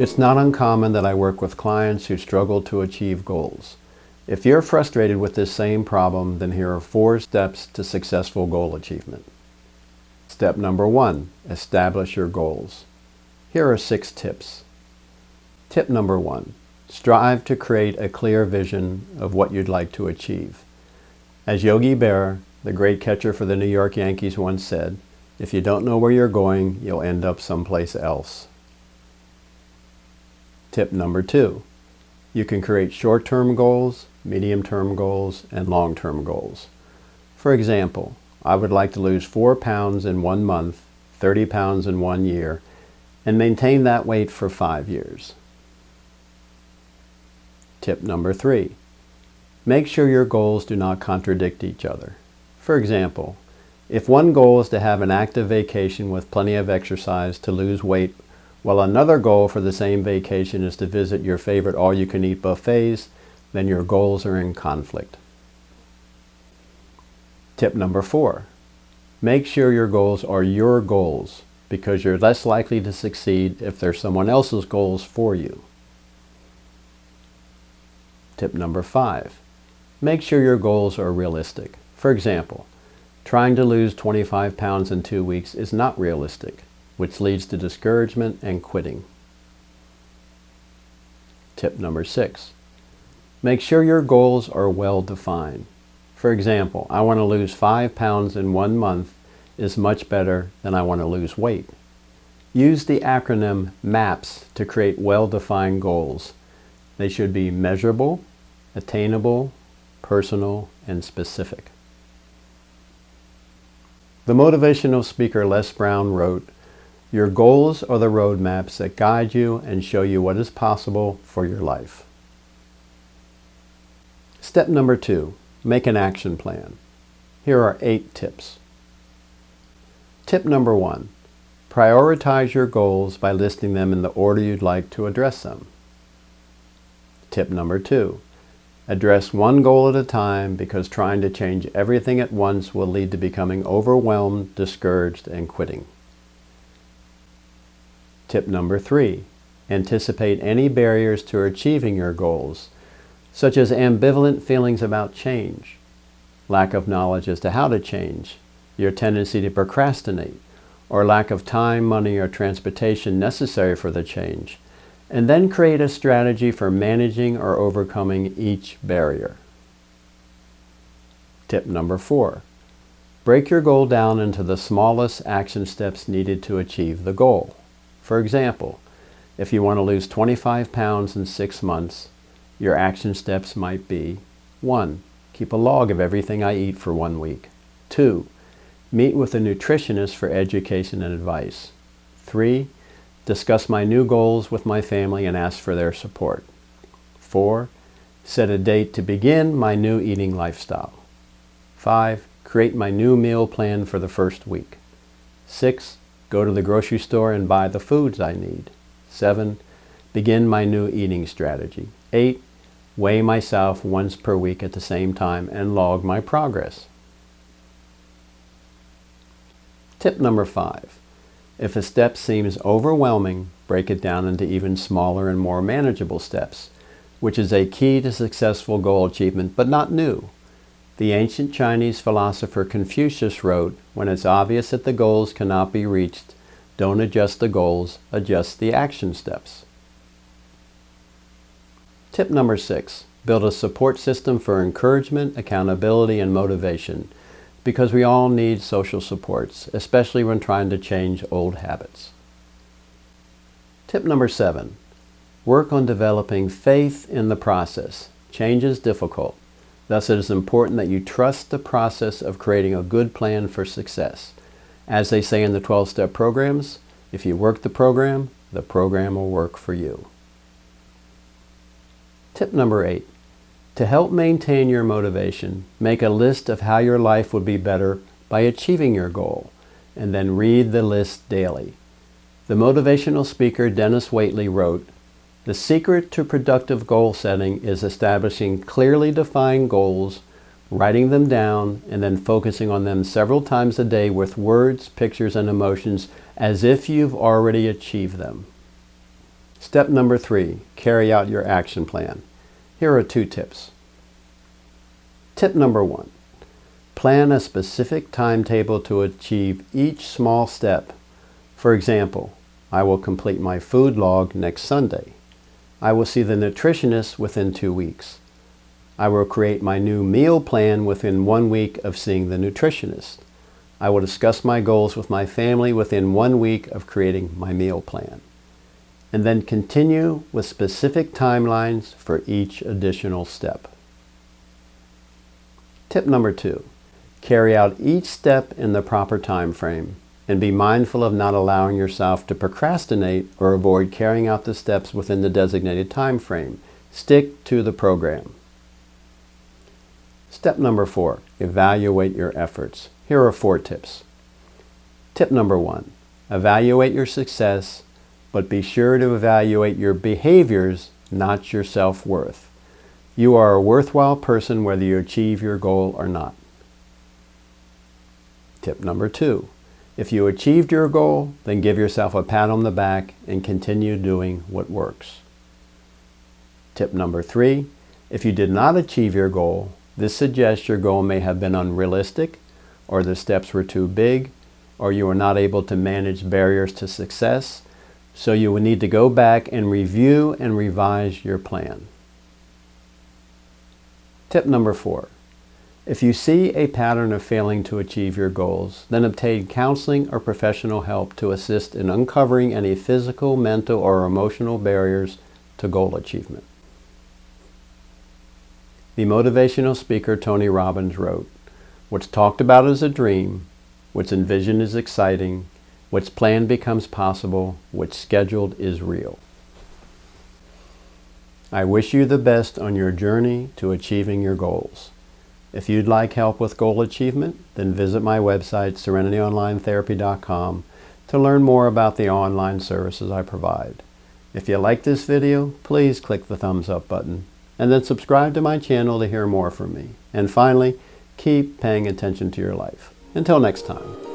It's not uncommon that I work with clients who struggle to achieve goals. If you're frustrated with this same problem, then here are four steps to successful goal achievement. Step number one, establish your goals. Here are six tips. Tip number one, strive to create a clear vision of what you'd like to achieve. As Yogi Berra, the great catcher for the New York Yankees once said, if you don't know where you're going, you'll end up someplace else. Tip number two, you can create short-term goals, medium-term goals, and long-term goals. For example, I would like to lose 4 pounds in one month, 30 pounds in one year, and maintain that weight for five years. Tip number three, make sure your goals do not contradict each other. For example, if one goal is to have an active vacation with plenty of exercise to lose weight while another goal for the same vacation is to visit your favorite all-you-can-eat buffets, then your goals are in conflict. Tip number four, make sure your goals are your goals because you're less likely to succeed if they're someone else's goals for you. Tip number five, make sure your goals are realistic. For example, trying to lose 25 pounds in two weeks is not realistic which leads to discouragement and quitting. Tip number six, make sure your goals are well defined. For example, I want to lose five pounds in one month is much better than I want to lose weight. Use the acronym MAPS to create well-defined goals. They should be measurable, attainable, personal, and specific. The motivational speaker Les Brown wrote, your goals are the roadmaps that guide you and show you what is possible for your life. Step number two, make an action plan. Here are eight tips. Tip number one, prioritize your goals by listing them in the order you'd like to address them. Tip number two, address one goal at a time because trying to change everything at once will lead to becoming overwhelmed, discouraged, and quitting. Tip number three, anticipate any barriers to achieving your goals, such as ambivalent feelings about change, lack of knowledge as to how to change, your tendency to procrastinate, or lack of time, money, or transportation necessary for the change, and then create a strategy for managing or overcoming each barrier. Tip number four, break your goal down into the smallest action steps needed to achieve the goal. For example, if you want to lose 25 pounds in six months, your action steps might be 1. Keep a log of everything I eat for one week. 2. Meet with a nutritionist for education and advice. 3. Discuss my new goals with my family and ask for their support. 4. Set a date to begin my new eating lifestyle. 5. Create my new meal plan for the first week. 6. Go to the grocery store and buy the foods I need. 7. Begin my new eating strategy. 8. Weigh myself once per week at the same time and log my progress. Tip number 5. If a step seems overwhelming, break it down into even smaller and more manageable steps, which is a key to successful goal achievement, but not new. The ancient Chinese philosopher Confucius wrote, when it's obvious that the goals cannot be reached, don't adjust the goals, adjust the action steps. Tip number six, build a support system for encouragement, accountability, and motivation because we all need social supports, especially when trying to change old habits. Tip number seven, work on developing faith in the process. Change is difficult. Thus, it is important that you trust the process of creating a good plan for success. As they say in the 12-step programs, if you work the program, the program will work for you. Tip number eight, to help maintain your motivation, make a list of how your life would be better by achieving your goal, and then read the list daily. The motivational speaker Denis Waitley wrote, the secret to productive goal setting is establishing clearly defined goals, writing them down, and then focusing on them several times a day with words, pictures, and emotions as if you've already achieved them. Step number three, carry out your action plan. Here are two tips. Tip number one, plan a specific timetable to achieve each small step. For example, I will complete my food log next Sunday. I will see the nutritionist within two weeks. I will create my new meal plan within one week of seeing the nutritionist. I will discuss my goals with my family within one week of creating my meal plan. And then continue with specific timelines for each additional step. Tip number two, carry out each step in the proper time frame and be mindful of not allowing yourself to procrastinate or avoid carrying out the steps within the designated time frame. Stick to the program. Step number four, evaluate your efforts. Here are four tips. Tip number one, evaluate your success, but be sure to evaluate your behaviors, not your self-worth. You are a worthwhile person whether you achieve your goal or not. Tip number two, if you achieved your goal, then give yourself a pat on the back and continue doing what works. Tip number three, if you did not achieve your goal, this suggests your goal may have been unrealistic, or the steps were too big, or you were not able to manage barriers to success, so you will need to go back and review and revise your plan. Tip number four, if you see a pattern of failing to achieve your goals, then obtain counseling or professional help to assist in uncovering any physical, mental, or emotional barriers to goal achievement. The motivational speaker Tony Robbins wrote, What's talked about is a dream, what's envisioned is exciting, what's planned becomes possible, what's scheduled is real. I wish you the best on your journey to achieving your goals. If you'd like help with goal achievement, then visit my website, serenityonlinetherapy.com, to learn more about the online services I provide. If you like this video, please click the thumbs up button, and then subscribe to my channel to hear more from me. And finally, keep paying attention to your life. Until next time.